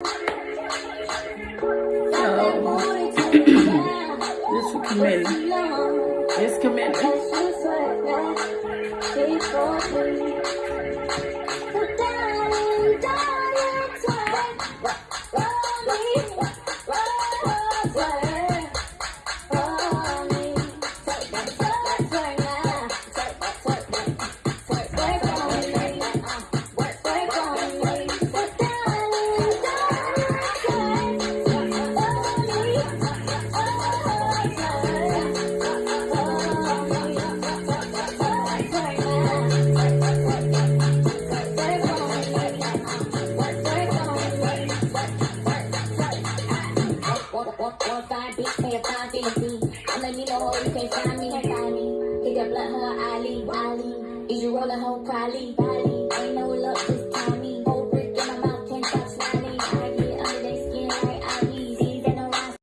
So, this is committed. This commitment. One, one side, bitch, can't find me. I'm letting you know how you can't find me. Can't find me. Get that blood, her, I leave, I leave. Is you rolling home, probably, Bali. Ain't no luck, just